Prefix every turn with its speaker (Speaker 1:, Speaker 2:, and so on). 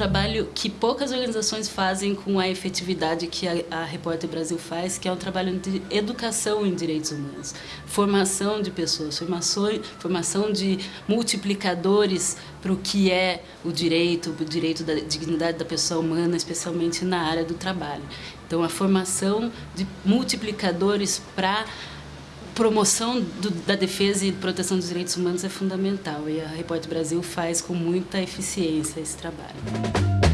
Speaker 1: trabalho que poucas organizações fazem com a efetividade que a, a Repórter Brasil faz, que é um trabalho de educação em direitos humanos, formação de pessoas, formação, formação de multiplicadores para o que é o direito, o direito da dignidade da pessoa humana, especialmente na área do trabalho. Então, a formação de multiplicadores para promoção do, da defesa e proteção dos direitos humanos é fundamental e a Repórter Brasil faz com muita eficiência esse trabalho.